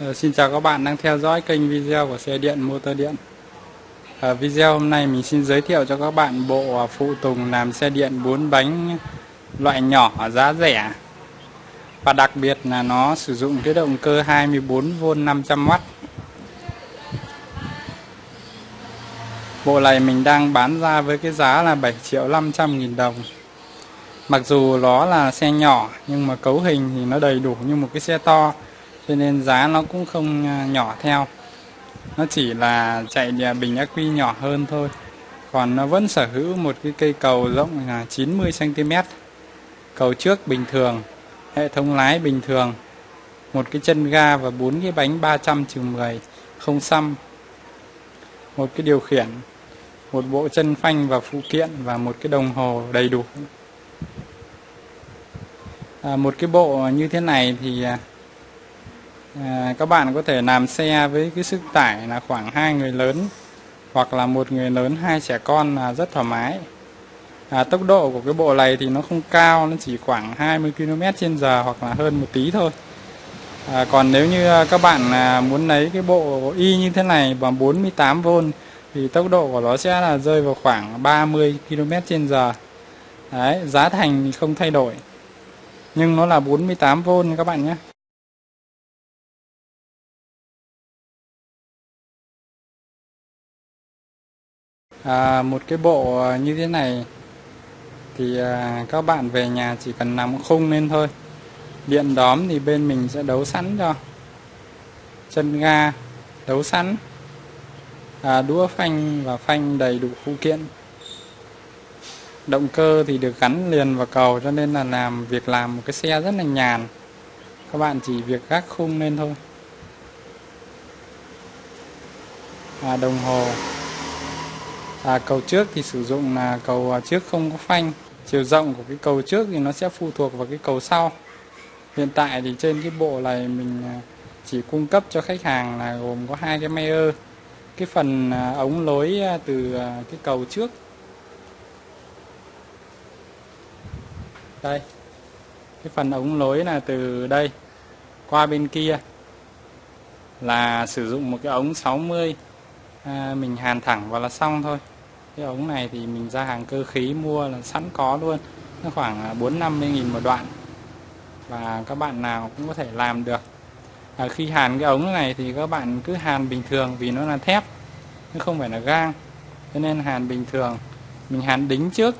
Ờ, xin chào các bạn đang theo dõi kênh video của xe điện, motor điện. Ở video hôm nay mình xin giới thiệu cho các bạn bộ phụ tùng làm xe điện 4 bánh loại nhỏ giá rẻ. Và đặc biệt là nó sử dụng cái động cơ 24V 500W Bộ này mình đang bán ra với cái giá là 7 triệu 500 nghìn đồng. Mặc dù nó là xe nhỏ, nhưng mà cấu hình thì nó đầy đủ như một cái xe to cho nên giá nó cũng không à, nhỏ theo. Nó chỉ là chạy bình ắc quy nhỏ hơn thôi. Còn nó vẫn sở hữu một cái cây cầu rộng là 90 cm cầu trước bình thường hệ thống lái bình thường. Một cái chân ga và bốn cái bánh 300 10 không xăm. Một cái điều khiển một bộ chân phanh và phụ kiện và một cái đồng hồ đầy đủ. À, một cái bộ như thế này thì à, à, các bạn có thể làm xe với cái sức tải là khoảng hai người lớn hoặc là một người lớn hai trẻ con là rất thoải mái. À, tốc độ của cái bộ này thì nó không cao nó chỉ khoảng 20 km trên giờ hoặc là hơn một tí thôi. À, còn nếu như à, các bạn à, muốn lấy cái bộ y như thế này bằng 48V thì tốc độ của nó sẽ là rơi vào khoảng 30 km trên giờ. Đấy, giá thành thì không thay đổi nhưng nó là 48V các bạn nhé. À, một cái bộ à, như thế này. Thì à, các bạn về nhà chỉ cần nằm khung lên thôi. Điện đóm thì bên mình sẽ đấu sẵn cho. Chân ga đấu sẵn. À, đũa phanh và phanh đầy đủ phụ kiện. Động cơ thì được gắn liền vào cầu cho nên là làm việc làm một cái xe rất là nhàn. Các bạn chỉ việc gác khung lên thôi. À, đồng hồ à, cầu trước thì sử dụng là cầu à, trước không có phanh. Chiều rộng của cái cầu trước thì nó sẽ phụ thuộc vào cái cầu sau. Hiện tại thì trên cái bộ này mình à, chỉ cung cấp cho khách hàng là gồm có hai cái mayer. Cái phần à, ống lối từ cái cầu trước. Đây. Cái phần ống lối là từ đây qua bên kia là sử dụng một cái ống 60 à, mình hàn thẳng vào là xong thôi. Cái ống này thì mình ra hàng cơ khí mua là sẵn có luôn. Nó khoảng à, 450 nghìn một đoạn. Và các bạn nào cũng có thể làm được. À, khi hàn cái ống này thì các bạn cứ hàn bình thường vì nó là thép chứ không phải là gang. Cho nên hàn bình thường mình hàn đính trước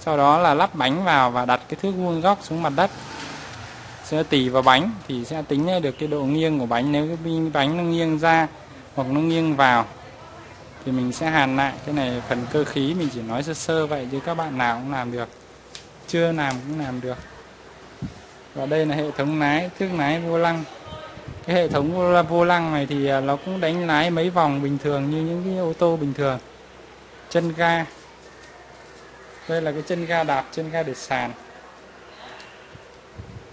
sau đó là lắp bánh vào và đặt cái thước vuông góc xuống mặt đất. Sẽ tỉ vào bánh thì sẽ tính được cái độ nghiêng của bánh. Nếu cái bánh nó nghiêng ra hoặc nó nghiêng vào thì mình sẽ hàn lại. Cái này phần cơ khí mình chỉ nói sơ sơ vậy chứ các bạn nào cũng làm được. Chưa làm cũng làm được. Và đây là hệ thống lái, thước lái vô lăng. Cái hệ thống vô lăng này thì à, nó cũng đánh lái mấy vòng bình thường như những cái ô tô bình thường. Chân ga. Đây là cái chân ga đạp, chân ga để sàn.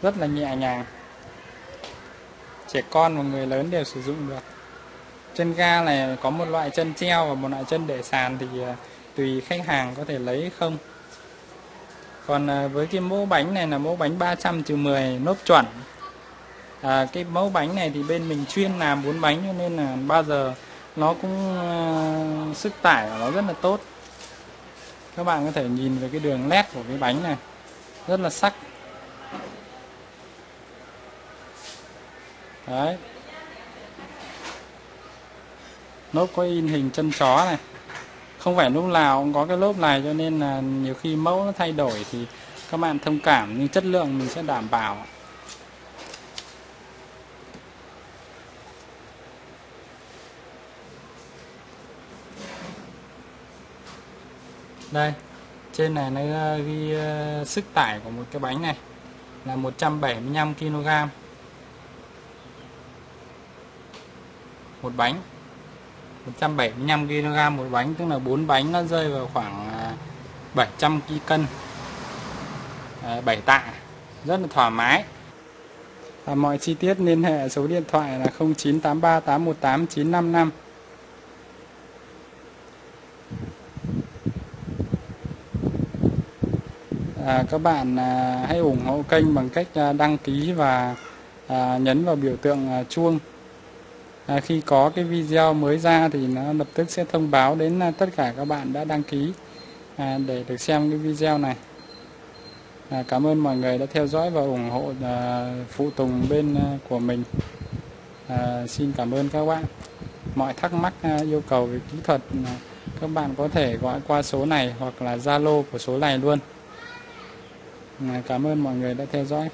Rất là nhẹ nhàng. Trẻ con và người lớn đều sử dụng được chân ga này có một loại chân treo và một loại chân để sàn thì à, tùy khách hàng có thể lấy không. Còn à, với cái mẫu bánh này là mẫu bánh 300 trừ 10 nốt chuẩn. À, cái mẫu bánh này thì bên mình chuyên làm bốn bánh cho nên là bao giờ nó cũng uh, sức tải của nó rất là tốt. Các bạn có thể nhìn về cái đường nét của cái bánh này rất là sắc. Đấy lốp có in hình chân chó này. Không phải lúc nào cũng có cái lốp này cho nên là nhiều khi mẫu nó thay đổi thì các bạn thông cảm nhưng chất lượng mình sẽ đảm bảo. Đây trên này nó ghi uh, sức tải của một cái bánh này là 175 kg một bánh. 175 kg một bánh tức là bốn bánh nó rơi vào khoảng à, 700 kg, cân. À, 7 tạ. Rất là thoải mái. Và mọi chi tiết liên hệ số điện thoại là 0983 818 955 à, các bạn à, hãy ủng hộ kênh bằng cách à, đăng ký và à, nhấn vào biểu tượng à, chuông à, khi có cái video mới ra thì nó lập tức sẽ thông báo đến à, tất cả các bạn đã đăng ký à, để được xem cái video này. À, cảm ơn mọi người đã theo dõi và ủng hộ à, phụ tùng bên à, của mình. À, xin cảm ơn các bạn. Mọi thắc mắc à, yêu cầu về kỹ thuật à, các bạn có thể gọi qua số này hoặc là Zalo của số này luôn. À, cảm ơn mọi người đã theo dõi.